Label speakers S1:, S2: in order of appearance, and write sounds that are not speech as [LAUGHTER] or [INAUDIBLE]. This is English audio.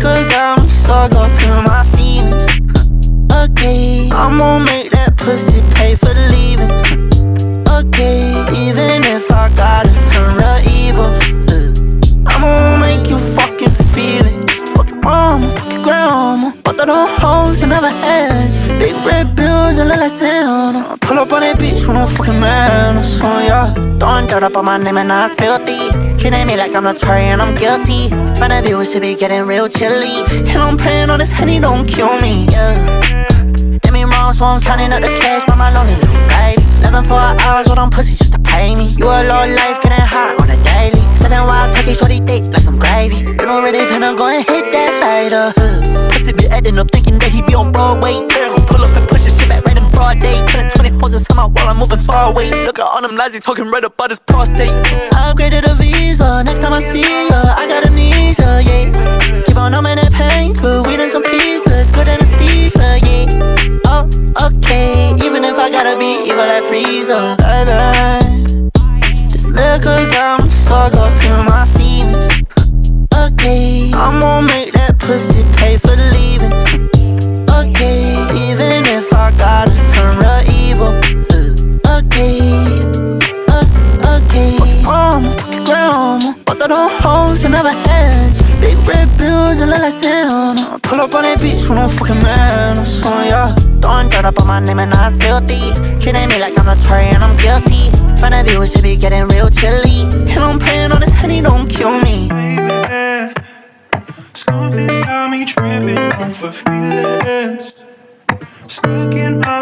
S1: liquor got me stuck up in my feelings. [LAUGHS] Okay, I'm gonna make that pussy pay for leaving. [LAUGHS] Okay, even if I gotta turn real evil. I'm gonna make you fucking feel it. Fuck your mama, fuck your grandma. Both of them hoes you never had. Big red bills and like Santa. Pull up on that bitch with no fucking manners. Oh yeah. Throwing dirt up on my name and now it's filthy. Treating me like I'm not sorry and I'm guilty. Front of you, it should be getting real chilly. And I'm praying on this honey, don't kill me. Yeah. Get me wrong, so I'm counting up the cash by my lonely little baby. Living for hours with them pussies just to pay me. You a low life, getting hot on a daily. Seven wild turkey, shorty thick like some gravy. You know really finna go and hit that lighter. Huh. Pussy be acting up, thinking that he be on Broadway. Girl, pull up and push his shit back right in broad day. Putting 20 hoes inside my wall, I'm moving far away. Look at all them lies, he talking right about his prostate. I see ya, I got amnesia, yeah. Keep on numbing that pain, good we some pieces, good anesthesia, yeah. Oh, okay, even if I gotta be evil like Frieza, baby. This liquor got me stuck up in my feelings. Okay, I'm gonna make that pussy Throw them hoes and never ends Big red bills and let us in Pull up on that beach with no fucking man So yeah Throwing dirt up on my name and I spill filthy. Treating me like I'm not tray and I'm guilty. Front of you, it should be getting real chilly. And I'm praying on this honey don't kill me.
S2: Something got me tripping on feelings. Stuck in my